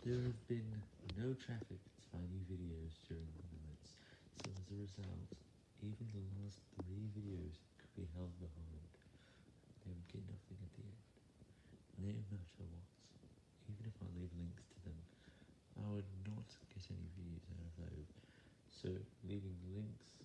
There have been no traffic to my new videos during the nights, so as a result, even the last three videos could be held behind. They would get nothing at the end. No matter what, even if I leave links to them, I would not get any views out of those, so leaving links